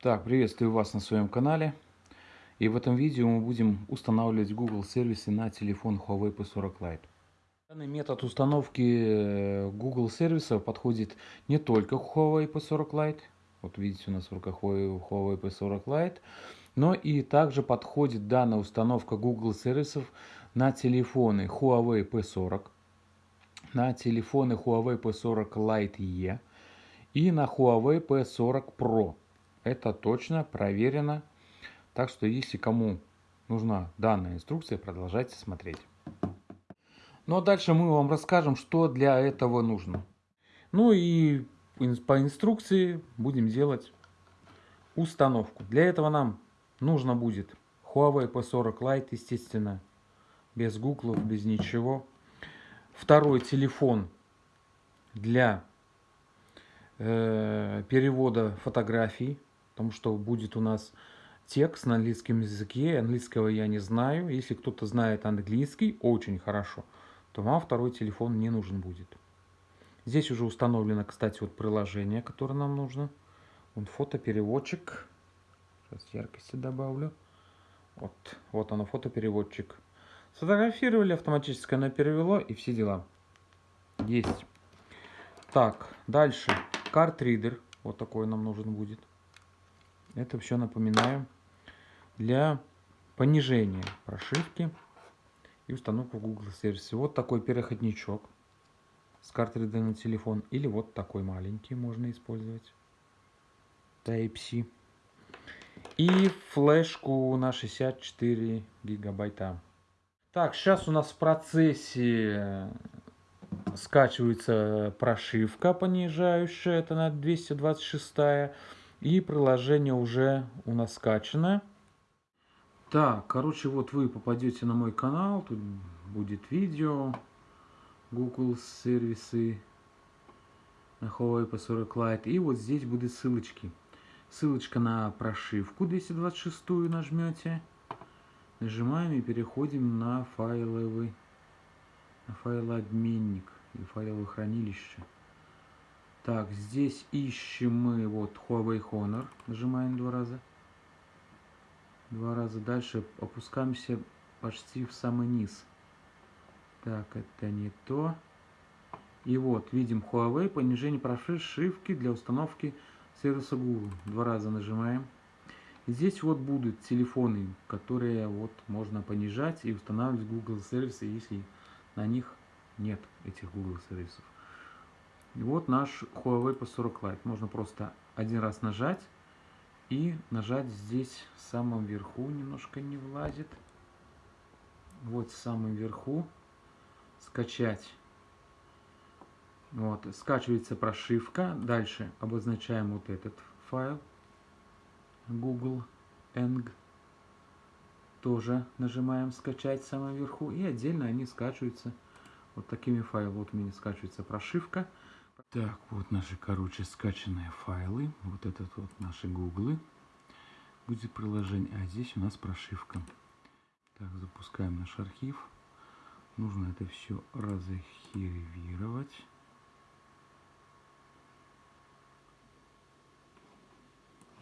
Так, приветствую вас на своем канале. И в этом видео мы будем устанавливать Google сервисы на телефон Huawei P40 Lite. Данный метод установки э, Google сервисов подходит не только Huawei P40 Lite, вот видите у нас в руках Huawei P40 Lite, но и также подходит данная установка Google сервисов на телефоны Huawei P40, на телефоны Huawei P40 Lite E и на Huawei P40 Pro. Это точно проверено. Так что, если кому нужна данная инструкция, продолжайте смотреть. Ну а дальше мы вам расскажем, что для этого нужно. Ну и по инструкции будем делать установку. Для этого нам нужно будет Huawei P40 Lite, естественно, без гуглов, без ничего. Второй телефон для э, перевода фотографий потому что будет у нас текст на английском языке. Английского я не знаю. Если кто-то знает английский, очень хорошо, то вам второй телефон не нужен будет. Здесь уже установлено, кстати, вот приложение, которое нам нужно. Вот фотопереводчик. Сейчас яркости добавлю. Вот, вот оно, фотопереводчик. Сфотографировали, автоматически оно перевело и все дела. Есть. Так, дальше. Картридер. Вот такой нам нужен будет. Это все, напоминаю, для понижения прошивки и установку Google сервисе. Вот такой переходничок с картридом на телефон. Или вот такой маленький можно использовать. Type-C. И флешку на 64 гигабайта. Так, сейчас у нас в процессе скачивается прошивка понижающая. Это на 226 и приложение уже у нас скачано. Так, короче, вот вы попадете на мой канал, тут будет видео, Google сервисы на Huawei P40 Lite, и вот здесь будут ссылочки. Ссылочка на прошивку 226 нажмете, нажимаем и переходим на файловый, на файлообменник и файловое хранилище. Так, здесь ищем мы вот Huawei Honor. Нажимаем два раза. Два раза. Дальше опускаемся почти в самый низ. Так, это не то. И вот, видим Huawei, понижение прошивки для установки сервиса Google. Два раза нажимаем. здесь вот будут телефоны, которые вот можно понижать и устанавливать Google сервисы, если на них нет этих Google сервисов. И вот наш Huawei P40 Lite. Можно просто один раз нажать и нажать здесь в самом верху, немножко не влазит. Вот в самом верху скачать. Вот, скачивается прошивка. Дальше обозначаем вот этот файл. Google Eng. Тоже нажимаем скачать в самом верху. И отдельно они скачиваются вот такими файлами. Вот у меня скачивается прошивка. Так, вот наши, короче, скачанные файлы. Вот этот вот наши гуглы. Будет приложение. А здесь у нас прошивка. Так, запускаем наш архив. Нужно это все разархивировать.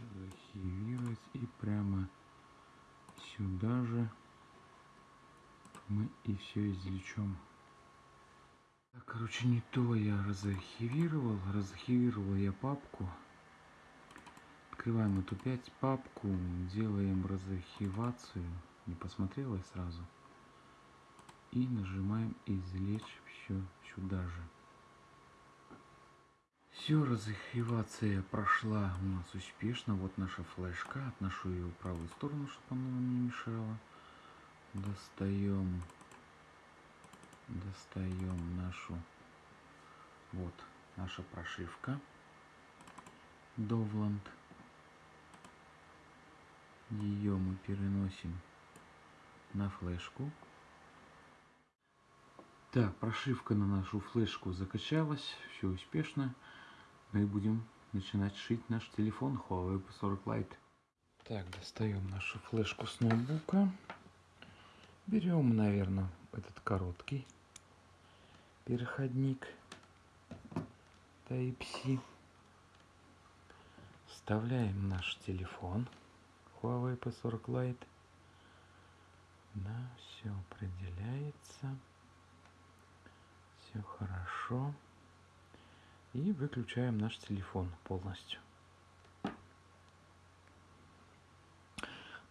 Архивировать. И прямо сюда же мы и все извлечем. Так, короче, не то я разархивировал. Разархивировал я папку. Открываем эту 5 папку, делаем разархивацию. Не посмотрела сразу. И нажимаем извлечь все сюда же. Все, разархивация прошла у нас успешно. Вот наша флешка. Отношу ее в правую сторону, чтобы она нам не мешала. Достаем достаем нашу вот наша прошивка. Довланд. Ее мы переносим на флешку. Так прошивка на нашу флешку закачалась все успешно. Мы будем начинать шить наш телефон Huawei P40 Lite. Так достаем нашу флешку с ноутбука. Берем наверное этот короткий переходник Type-C. Вставляем наш телефон Huawei P40 Lite. Да, все определяется. Все хорошо. И выключаем наш телефон полностью.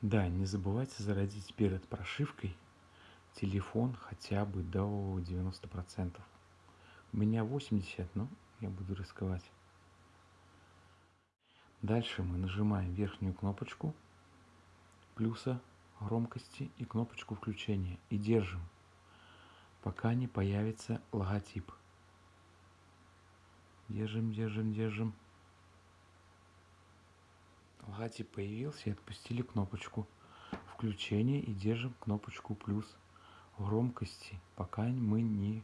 Да, не забывайте зарядить перед прошивкой телефон хотя бы до 90%. У меня 80, но я буду рисковать. Дальше мы нажимаем верхнюю кнопочку плюса громкости и кнопочку включения и держим, пока не появится логотип. Держим, держим, держим. Логотип появился и отпустили кнопочку включения и держим кнопочку плюс громкости, пока мы не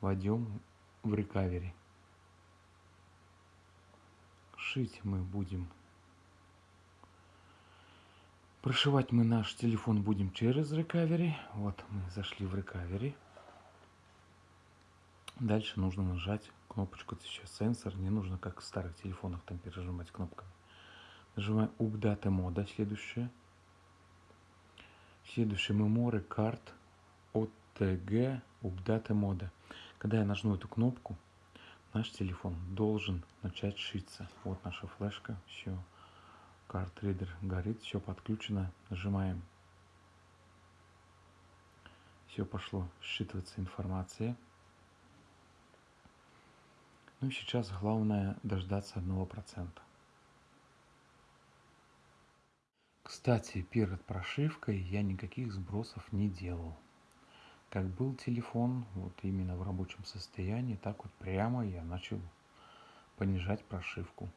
войдем в рекавери. Шить мы будем. Прошивать мы наш телефон будем через рекавери. Вот мы зашли в рекавери. Дальше нужно нажать кнопочку. Это сейчас сенсор. Не нужно, как в старых телефонах, там пережимать кнопками. Нажимаем Update мода, следующее. Следующее Memory Card OTG Update мода. Когда я нажму эту кнопку, наш телефон должен начать шиться. Вот наша флешка, все. Картридер горит, все подключено. Нажимаем. Все пошло считываться информация. Ну и сейчас главное дождаться одного процента. Кстати, перед прошивкой я никаких сбросов не делал. Как был телефон, вот именно в рабочем состоянии, так вот прямо я начал понижать прошивку.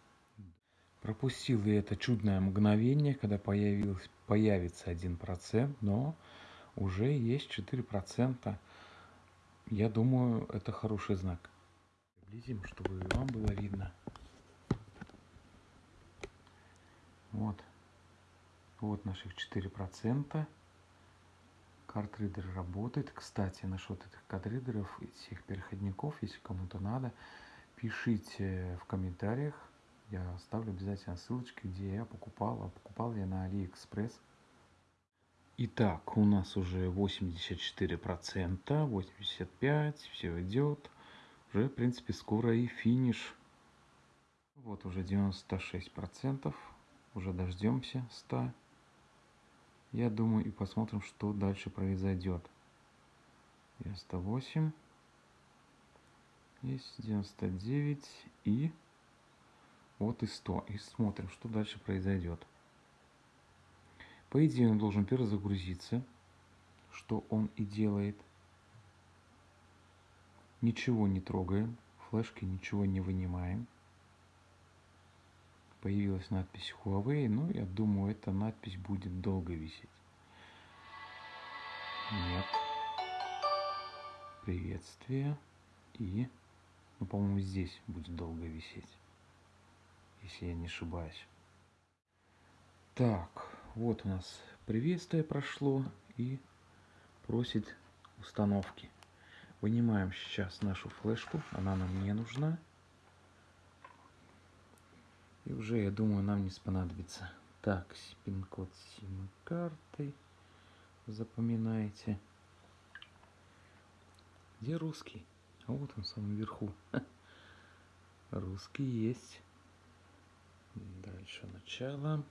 Пропустил я это чудное мгновение, когда появился, появится 1%, но уже есть 4%. Я думаю, это хороший знак. Приблизим, чтобы вам было видно. Вот. Вот наших 4%. Картридер работает. Кстати, насчет этих картридеров, этих переходников, если кому-то надо, пишите в комментариях. Я оставлю обязательно ссылочки, где я покупал. А покупал я на Алиэкспресс. Итак, у нас уже 84%, 85%, все идет. Уже, в принципе, скоро и финиш. Вот уже 96%. Уже дождемся 100%. Я думаю и посмотрим, что дальше произойдет. 98. Есть 99 и вот и 100. И смотрим, что дальше произойдет. По идее он должен перезагрузиться, что он и делает. Ничего не трогаем, флешки ничего не вынимаем появилась надпись Huawei, но я думаю, эта надпись будет долго висеть. Нет. Приветствие. И, ну, по-моему, здесь будет долго висеть, если я не ошибаюсь. Так, вот у нас приветствие прошло и просит установки. Вынимаем сейчас нашу флешку, она нам не нужна. И уже, я думаю, нам не понадобится. Так, пин-код сим-карты. Запоминайте. Где русский? А вот он в самом верху. Русский есть. Дальше начало.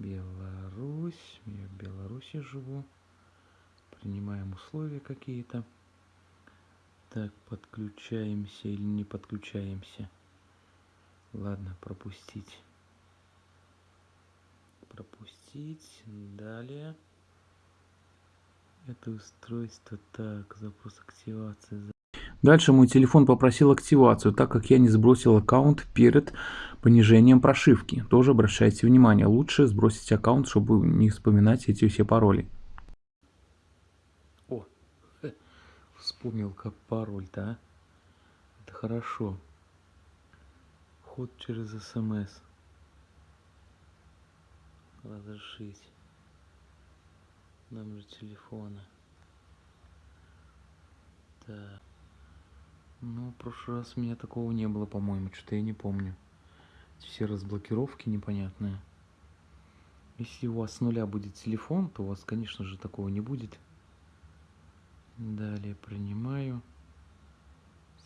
Беларусь. Я в Беларуси живу. Принимаем условия какие-то. Так, подключаемся или не подключаемся. Ладно, пропустить. Пропустить. Далее. Это устройство. Так, запрос активации. Дальше мой телефон попросил активацию, так как я не сбросил аккаунт перед понижением прошивки. Тоже обращайте внимание, лучше сбросить аккаунт, чтобы не вспоминать эти все пароли. О, вспомнил как пароль-то, а? Это хорошо вход через смс разрешить номер телефона так ну в прошлый раз у меня такого не было по моему что-то я не помню все разблокировки непонятные. Если у вас с нуля будет телефон, то у вас, конечно же, такого не будет. Далее принимаю.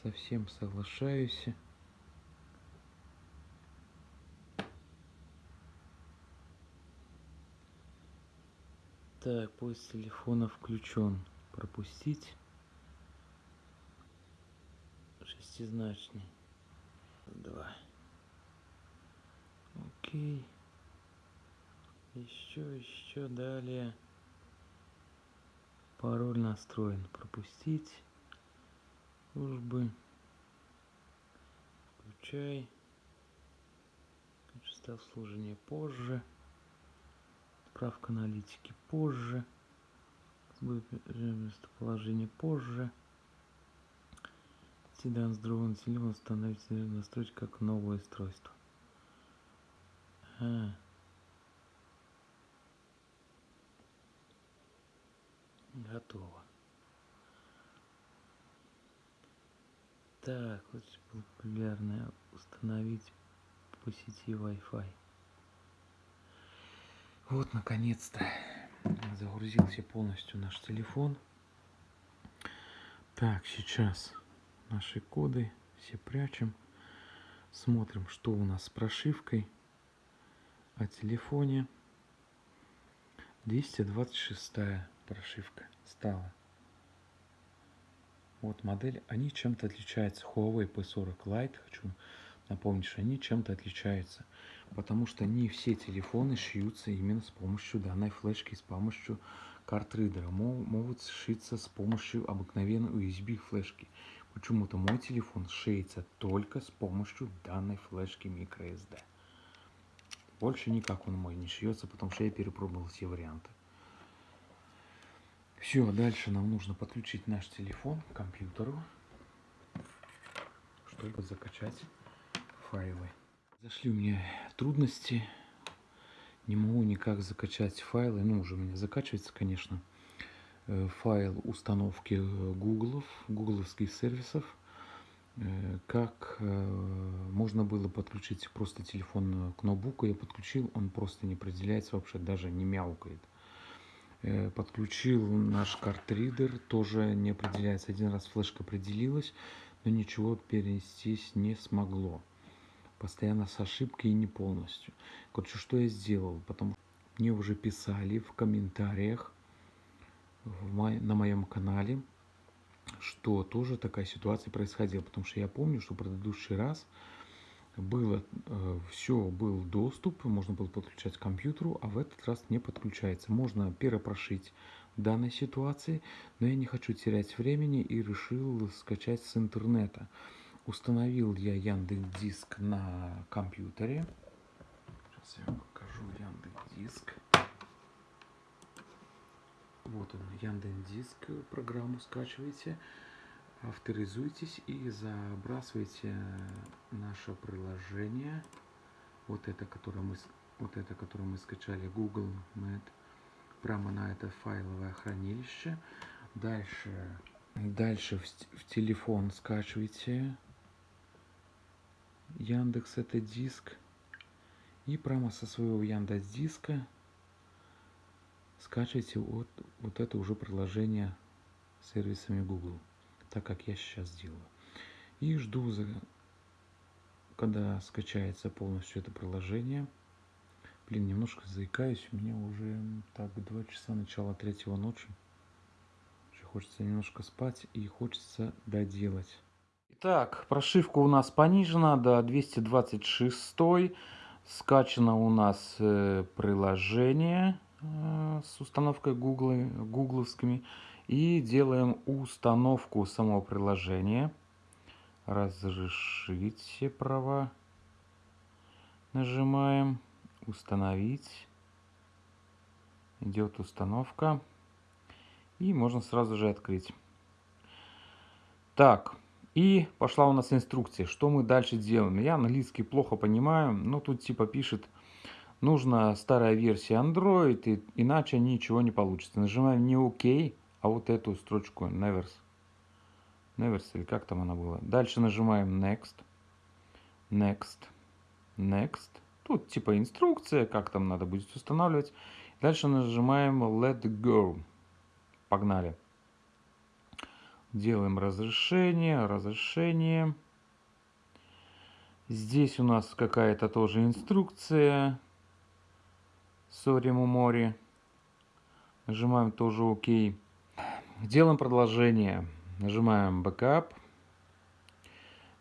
Совсем соглашаюсь. Так, поиск телефона включен. Пропустить. Шестизначный. Два. Окей. Еще, еще далее. Пароль настроен. Пропустить. Службы. Включай. Качество обслуживания позже. Справка аналитики позже. Местоположение позже. Седан с другого телефона установить настроить как новое устройство. А. Готово. Так, очень популярное установить по сети Wi-Fi. Вот, наконец-то загрузился полностью наш телефон. Так, сейчас наши коды все прячем. Смотрим, что у нас с прошивкой о телефоне. 226 прошивка стала. Вот модель, они чем-то отличаются. Huawei P40 Lite, хочу напомнить, что они чем-то отличаются потому что не все телефоны шьются именно с помощью данной флешки, с помощью картридера. Могут сшиться с помощью обыкновенной USB флешки. Почему-то мой телефон шеется только с помощью данной флешки microSD. Больше никак он мой не шьется, потому что я перепробовал все варианты. Все, дальше нам нужно подключить наш телефон к компьютеру, чтобы закачать файлы. Зашли у меня трудности. Не могу никак закачать файлы. Ну, уже у меня закачивается, конечно, э, файл установки гуглов, гугловских сервисов. Э, как э, можно было подключить просто телефон к ноутбуку. Я подключил, он просто не определяется вообще, даже не мяукает. Подключил наш картридер, тоже не определяется. Один раз флешка определилась, но ничего перенестись не смогло постоянно с ошибкой и не полностью. Короче, что я сделал? Потому мне уже писали в комментариях в мо на моем канале, что тоже такая ситуация происходила. Потому что я помню, что в предыдущий раз было э, все, был доступ, можно было подключать к компьютеру, а в этот раз не подключается. Можно перепрошить данной ситуации, но я не хочу терять времени и решил скачать с интернета. Установил я Яндекс Диск на компьютере. Сейчас я вам покажу Яндекс Диск. Вот он, Яндекс Диск программу скачиваете, авторизуйтесь и забрасывайте наше приложение. Вот это, которое мы, вот это, которое мы скачали, Google Net, прямо на это файловое хранилище. Дальше, дальше в, в телефон скачивайте Яндекс это диск. И прямо со своего Яндекс диска скачивайте вот, вот это уже приложение сервисами Google, так как я сейчас делаю. И жду, за, когда скачается полностью это приложение. Блин, немножко заикаюсь, у меня уже так 2 часа начала третьего ночи. Хочется немножко спать и хочется доделать. Так, прошивка у нас понижена до 226. Скачано у нас э, приложение э, с установкой Google, гугловскими. И делаем установку самого приложения. Разрешить все права. Нажимаем. Установить. Идет установка. И можно сразу же открыть. Так, и пошла у нас инструкция, что мы дальше делаем. Я английский плохо понимаю, но тут типа пишет, нужна старая версия Android, и, иначе ничего не получится. Нажимаем не ОК, а вот эту строчку Never. Never, или как там она была. Дальше нажимаем Next. Next. Next. Тут типа инструкция, как там надо будет устанавливать. Дальше нажимаем Let Go. Погнали. Делаем разрешение, разрешение. Здесь у нас какая-то тоже инструкция. Sorry, Мумори. Нажимаем тоже ОК. Делаем продолжение. Нажимаем Backup.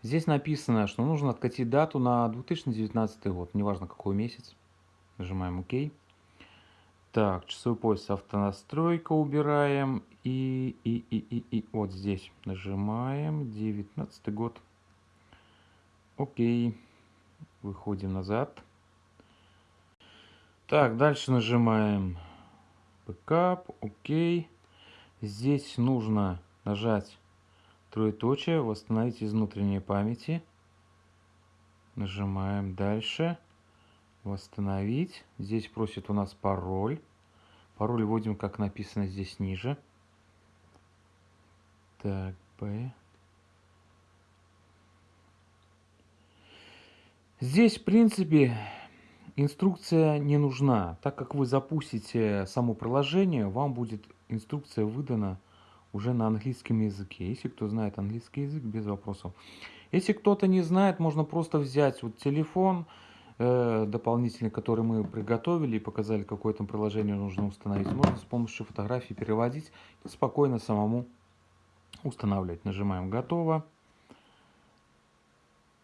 Здесь написано, что нужно откатить дату на 2019 год, неважно какой месяц. Нажимаем ОК. Так, часовой пояс автонастройка убираем. И, и, и, и, и вот здесь нажимаем 19 год. Окей. Выходим назад. Так, дальше нажимаем Backup. Окей. Здесь нужно нажать троеточие, восстановить из внутренней памяти. Нажимаем дальше. Восстановить. Здесь просит у нас пароль. Пароль вводим, как написано здесь ниже. Так, P. Здесь, в принципе, инструкция не нужна. Так как вы запустите само приложение, вам будет инструкция выдана уже на английском языке. Если кто знает английский язык, без вопросов. Если кто-то не знает, можно просто взять вот телефон э, дополнительный, который мы приготовили и показали, какое там приложение нужно установить. Можно с помощью фотографии переводить и спокойно самому устанавливать. Нажимаем «Готово».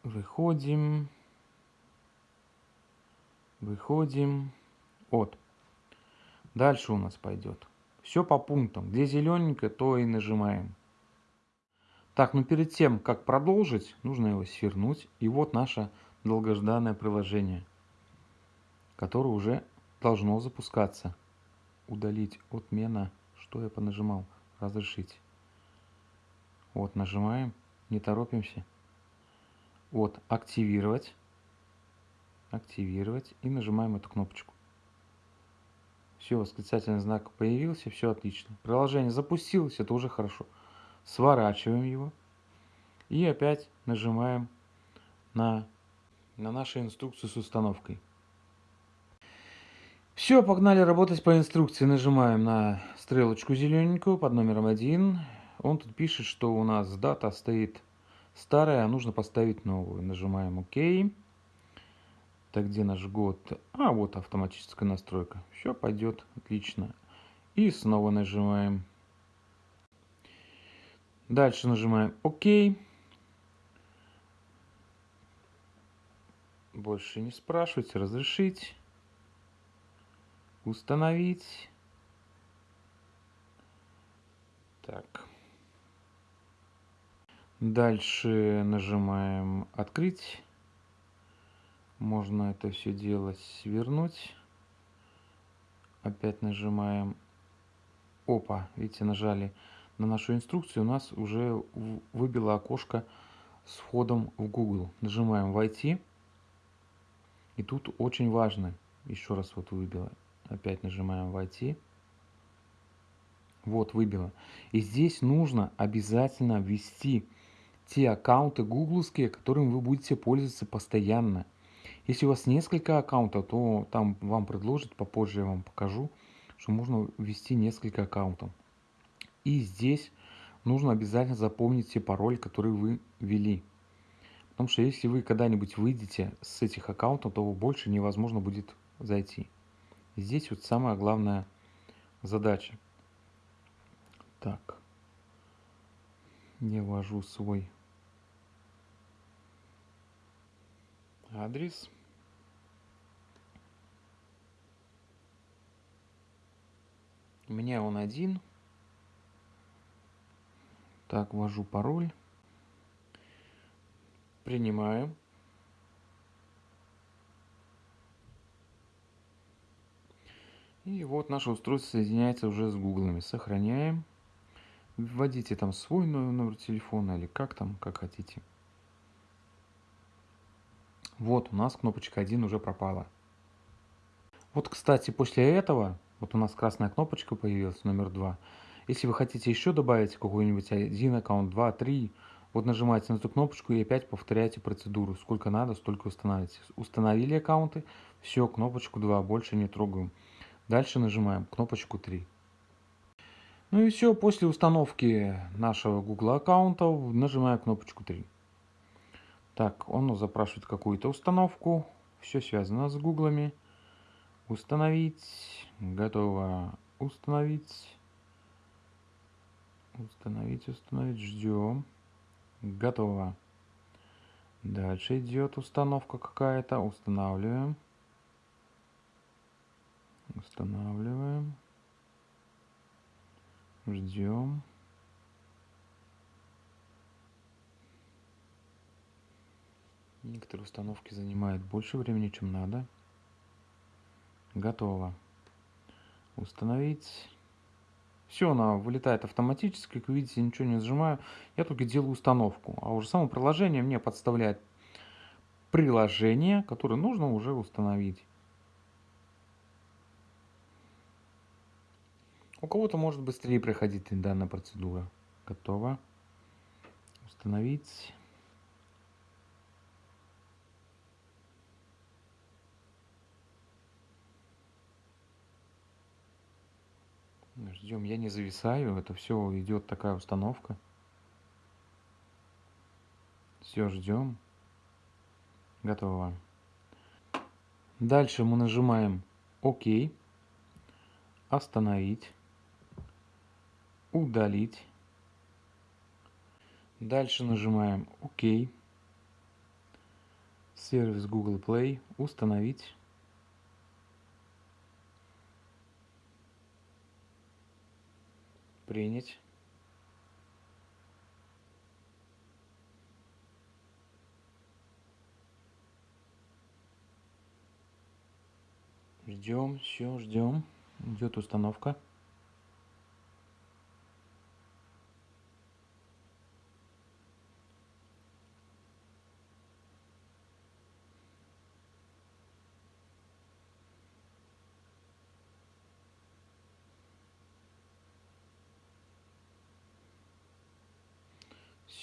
Выходим. Выходим. Вот. Дальше у нас пойдет. Все по пунктам. Где зелененькое, то и нажимаем. Так, ну перед тем, как продолжить, нужно его свернуть. И вот наше долгожданное приложение, которое уже должно запускаться. Удалить отмена. Что я понажимал? Разрешить. Вот, нажимаем. Не торопимся. Вот, активировать. Активировать. И нажимаем эту кнопочку. Все, восклицательный знак появился, все отлично. Приложение запустилось, это уже хорошо. Сворачиваем его. И опять нажимаем на, на нашу инструкцию с установкой. Все, погнали работать по инструкции. Нажимаем на стрелочку зелененькую под номером 1. Он тут пишет, что у нас дата стоит старая, а нужно поставить новую. Нажимаем ОК. Так, где наш год? А, вот автоматическая настройка. Все пойдет отлично. И снова нажимаем. Дальше нажимаем ОК. Больше не спрашивайте, разрешить. Установить. Так. Дальше нажимаем открыть. Можно это все дело свернуть. Опять нажимаем. Опа, видите, нажали на нашу инструкцию. У нас уже выбило окошко с входом в Google. Нажимаем «Войти». И тут очень важно, еще раз вот выбило. Опять нажимаем «Войти». Вот, выбило. И здесь нужно обязательно ввести те аккаунты гугловские, которыми вы будете пользоваться постоянно. Если у вас несколько аккаунтов, то там вам предложат, попозже я вам покажу, что можно ввести несколько аккаунтов. И здесь нужно обязательно запомнить те пароли, которые вы ввели. Потому что если вы когда-нибудь выйдете с этих аккаунтов, то больше невозможно будет зайти. Здесь вот самая главная задача. Так. Я ввожу свой адрес. У меня он один. Так, ввожу пароль. Принимаю. И вот наше устройство соединяется уже с гуглами. Сохраняем. Вводите там свой номер телефона или как там, как хотите. Вот у нас кнопочка 1 уже пропала. Вот, кстати, после этого вот у нас красная кнопочка появилась, номер 2. Если вы хотите еще добавить какой-нибудь один аккаунт, 2, 3, Вот нажимаете на эту кнопочку и опять повторяете процедуру. Сколько надо, столько устанавливаете. Установили аккаунты, все, кнопочку 2, больше не трогаем. Дальше нажимаем кнопочку 3. Ну и все, после установки нашего Google аккаунта нажимаем кнопочку 3. Так, он запрашивает какую-то установку. Все связано с гуглами. Установить. Готово. Установить. Установить, установить. Ждем. Готово. Дальше идет установка какая-то. Устанавливаем. Устанавливаем. Ждем. Некоторые установки занимают больше времени, чем надо. Готово. Установить. Все, она вылетает автоматически. Как видите, ничего не нажимаю. Я только делаю установку. А уже само приложение мне подставляет приложение, которое нужно уже установить. У кого-то может быстрее проходить данная процедура. Готово. Установить. Ждем, я не зависаю, это все идет такая установка. Все, ждем. Готово. Дальше мы нажимаем ОК, остановить, удалить. Дальше нажимаем ОК, сервис Google Play, установить. Принять. Ждем все ждем идет установка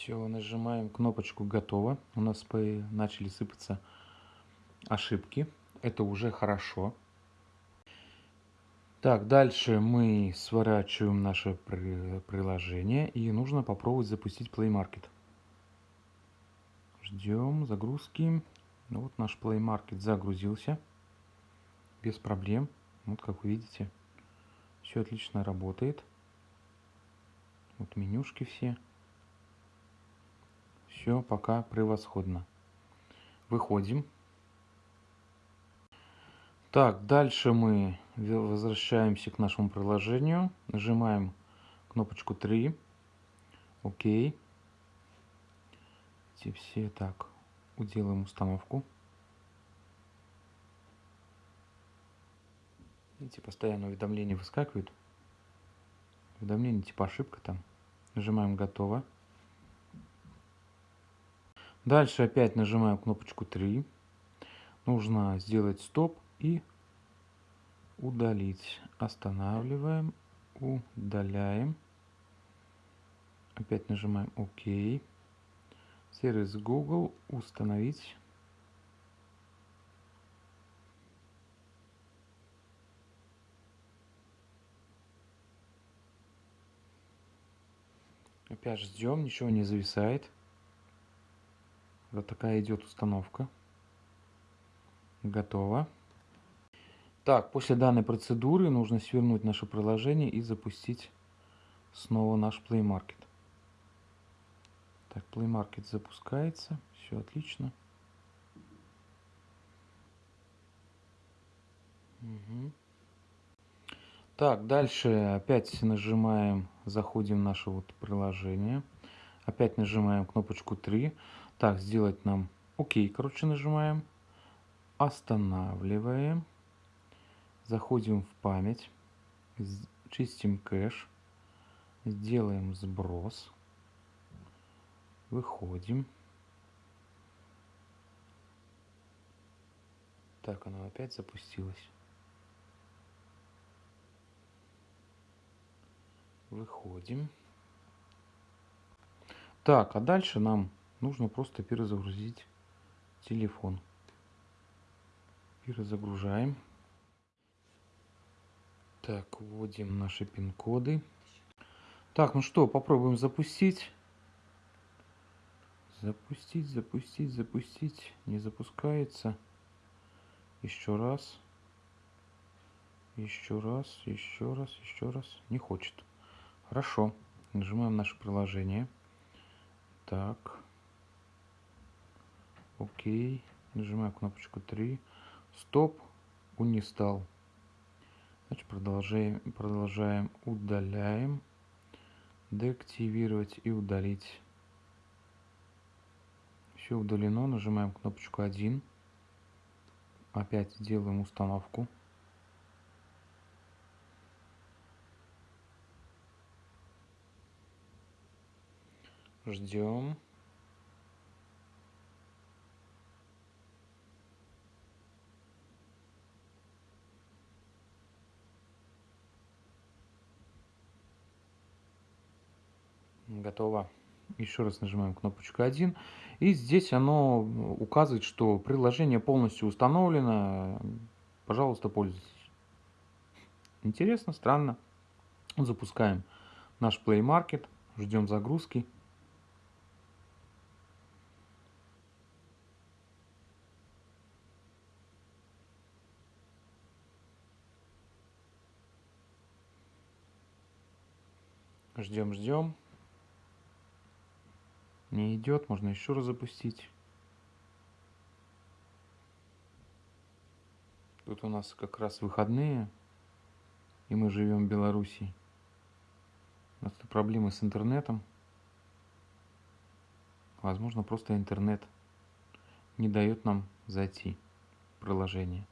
Все, нажимаем кнопочку «Готово». У нас начали сыпаться ошибки. Это уже хорошо. Так, дальше мы сворачиваем наше приложение и нужно попробовать запустить Play Market. Ждем загрузки. Ну, вот наш Play Market загрузился без проблем. Вот как вы видите, все отлично работает. Вот менюшки все. Все пока превосходно. Выходим. Так, дальше мы возвращаемся к нашему приложению. Нажимаем кнопочку 3. Окей. Эти все так. Уделаем установку. Видите, постоянно уведомления выскакивают. Уведомление типа ошибка там. Нажимаем готово. Дальше опять нажимаем кнопочку 3. Нужно сделать стоп и удалить. Останавливаем, удаляем. Опять нажимаем ОК. Сервис Google установить. Опять ждем, ничего не зависает. Вот такая идет установка. Готово. Так, после данной процедуры нужно свернуть наше приложение и запустить снова наш Play Market. Так, Play Market запускается. Все отлично. Угу. Так, дальше опять нажимаем, заходим в наше вот приложение. Опять нажимаем кнопочку 3. Так, сделать нам ОК, короче, нажимаем. Останавливаем. Заходим в память. Чистим кэш. Сделаем сброс. Выходим. Так, оно опять запустилось. Выходим. Так, а дальше нам нужно просто перезагрузить телефон. Перезагружаем. Так, вводим наши пин-коды. Так, ну что, попробуем запустить. Запустить, запустить, запустить. Не запускается. Еще раз. Еще раз, еще раз, еще раз. Не хочет. Хорошо. Нажимаем наше приложение. Так. Окей. Нажимаем кнопочку 3. Стоп. Унистал. Значит, продолжаем, продолжаем. Удаляем. Деактивировать и удалить. Все удалено. Нажимаем кнопочку 1. Опять делаем установку. Ждем. Готово. Еще раз нажимаем кнопочку 1. И здесь оно указывает, что приложение полностью установлено. Пожалуйста, пользуйтесь. Интересно, странно. Запускаем наш Play Market. Ждем загрузки. Ждем, ждем. Не идет, можно еще раз запустить. Тут у нас как раз выходные, и мы живем в Беларуси. У нас проблемы с интернетом. Возможно, просто интернет не дает нам зайти в приложение.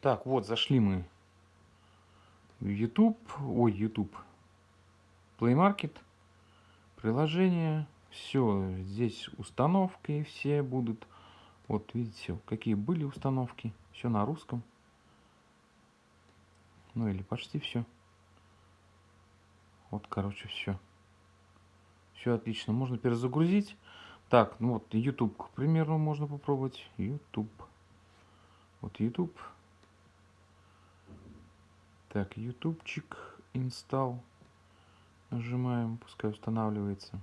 Так, вот, зашли мы в YouTube, ой, YouTube, Play Market, приложение, все, здесь установки все будут, вот, видите, какие были установки, все на русском, ну или почти все, вот, короче, все, все отлично, можно перезагрузить, так, ну вот, YouTube, к примеру, можно попробовать, YouTube, вот, YouTube, так, ютубчик, инсталл. Нажимаем, пускай устанавливается.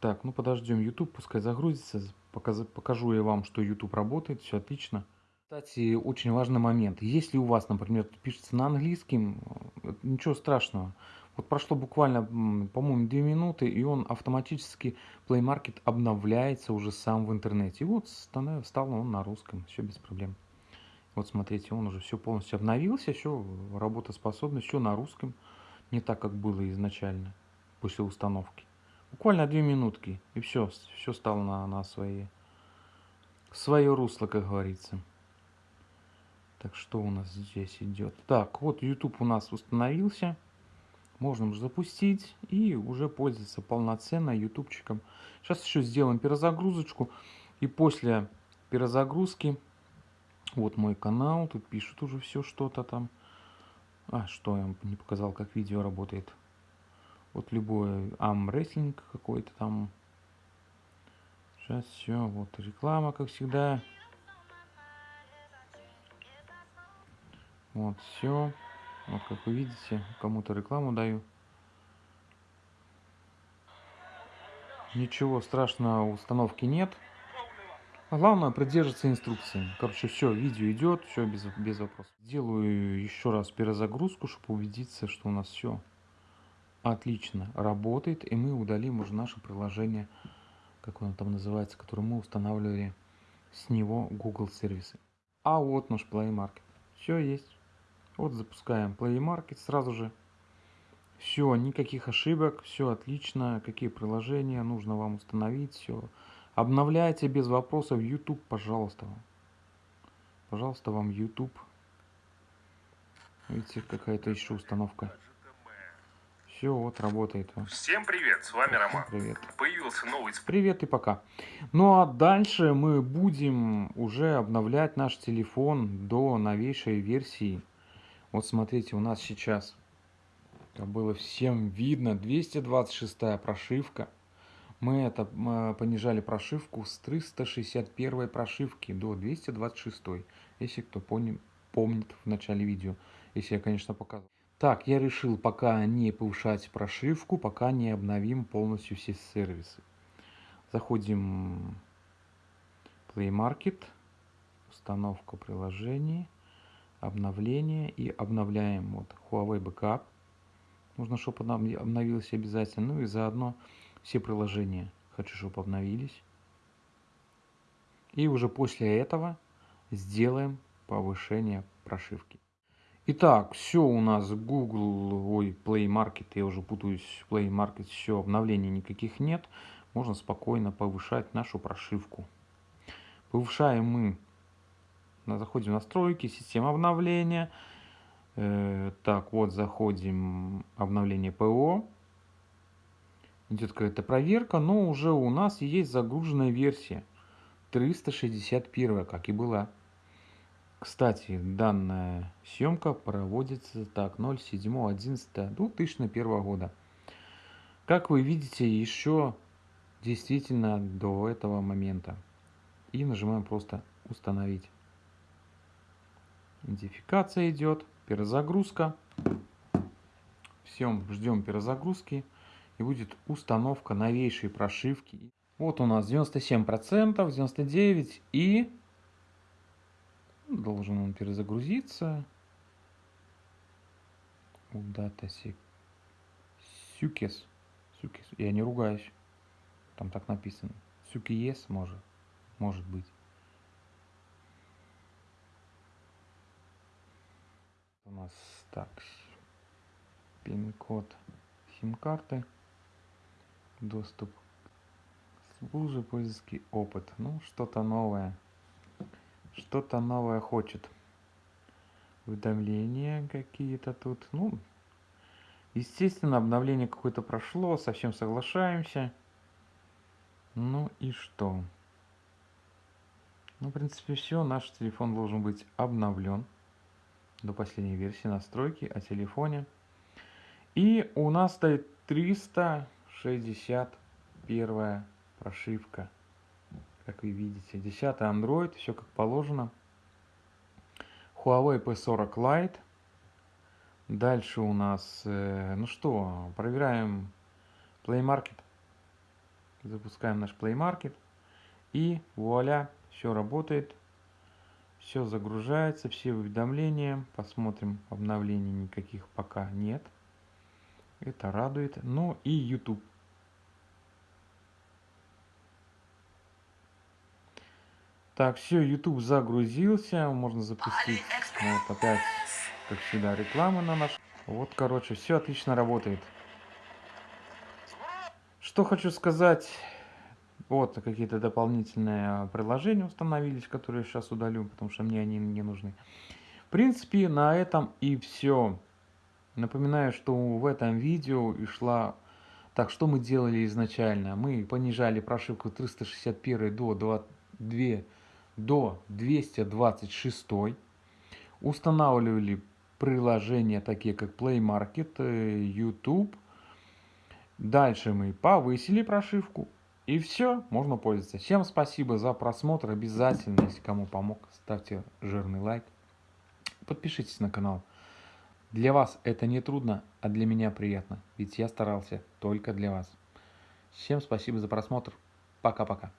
Так, ну подождем YouTube, пускай загрузится. Покажу, покажу я вам, что YouTube работает, все отлично. Кстати, очень важный момент. Если у вас, например, пишется на английском, э, ничего страшного. Вот прошло буквально, по-моему, 2 минуты, и он автоматически Play Market обновляется уже сам в интернете. И вот стал он на русском, все без проблем. Вот смотрите, он уже все полностью обновился, все работоспособно, все на русском, не так, как было изначально после установки. Буквально две минутки, и все, все стало на, на свои, свое русло, как говорится. Так, что у нас здесь идет? Так, вот YouTube у нас установился. Можно уже запустить и уже пользоваться полноценно ютубчиком. Сейчас еще сделаем перезагрузочку. И после перезагрузки вот мой канал, тут пишут уже все что-то там. А, что я вам не показал, как видео работает. Вот любой амрестлинг какой-то там. Сейчас все, вот реклама, как всегда. Вот все. Вот как вы видите, кому-то рекламу даю. Ничего страшного установки нет. Главное придерживаться инструкции. Короче, все, видео идет, все без, без вопросов. Делаю еще раз перезагрузку, чтобы убедиться, что у нас все отлично работает. И мы удалим уже наше приложение, как оно там называется, которое мы устанавливали с него Google сервисы. А вот наш Play Market. Все есть. Вот запускаем Play Market сразу же. Все, никаких ошибок, все отлично. Какие приложения нужно вам установить, все Обновляйте без вопросов YouTube, пожалуйста. Пожалуйста, вам YouTube. Видите, какая-то еще установка. Все, вот работает. Всем привет, с вами Роман. Привет. Появился новый... Привет и пока. Ну а дальше мы будем уже обновлять наш телефон до новейшей версии. Вот смотрите, у нас сейчас, это было всем видно, 226 прошивка. Мы это мы понижали прошивку с 361 прошивки до 226, если кто помнит, в начале видео, если я, конечно, показывал. Так, я решил пока не повышать прошивку, пока не обновим полностью все сервисы. Заходим Play Market, установка приложений, обновление и обновляем вот Huawei Backup. Нужно, чтобы обновилось обязательно. Ну и заодно все приложения хочу, чтобы обновились. И уже после этого сделаем повышение прошивки. Итак, все у нас Google, ой, Play Market, я уже путаюсь, Play Market, все, обновлений никаких нет. Можно спокойно повышать нашу прошивку. Повышаем мы, заходим в настройки, система обновления. Э, так, вот заходим, обновление ПО. Идет какая-то проверка, но уже у нас есть загруженная версия. 361, как и была. Кстати, данная съемка проводится так 07.11.2001 года. Как вы видите, еще действительно до этого момента. И нажимаем просто установить. Идентификация идет, перезагрузка. Всем ждем перезагрузки и будет установка новейшей прошивки. Вот у нас 97%, 99% и Должен он перезагрузиться. Удата Сюкес. Сюкес. Я не ругаюсь. Там так написано. Сюкиес может. Может быть. У нас так. Пин-код сим-карты. Доступ к службе поиски опыт. Ну, что-то новое что-то новое хочет. Уведомления какие-то тут. Ну, естественно, обновление какое-то прошло, совсем соглашаемся. Ну и что? Ну, в принципе, все. Наш телефон должен быть обновлен до последней версии настройки о телефоне. И у нас стоит 361 прошивка как вы видите. 10 Android, все как положено. Huawei P40 Lite. Дальше у нас, э, ну что, проверяем Play Market. Запускаем наш Play Market. И вуаля, все работает. Все загружается, все уведомления. Посмотрим, обновлений никаких пока нет. Это радует. Ну и YouTube. Так, все, YouTube загрузился, можно запустить. Вот опять, как всегда, реклама на наш. Вот, короче, все отлично работает. Что хочу сказать. Вот какие-то дополнительные приложения установились, которые я сейчас удалю, потому что мне они не нужны. В принципе, на этом и все. Напоминаю, что в этом видео и шла... Так, что мы делали изначально? Мы понижали прошивку 361 до 22 до 226 устанавливали приложения такие как Play Market, э, YouTube. Дальше мы повысили прошивку. И все, можно пользоваться. Всем спасибо за просмотр. Обязательно, если кому помог, ставьте жирный лайк. Подпишитесь на канал. Для вас это не трудно, а для меня приятно. Ведь я старался только для вас. Всем спасибо за просмотр. Пока-пока.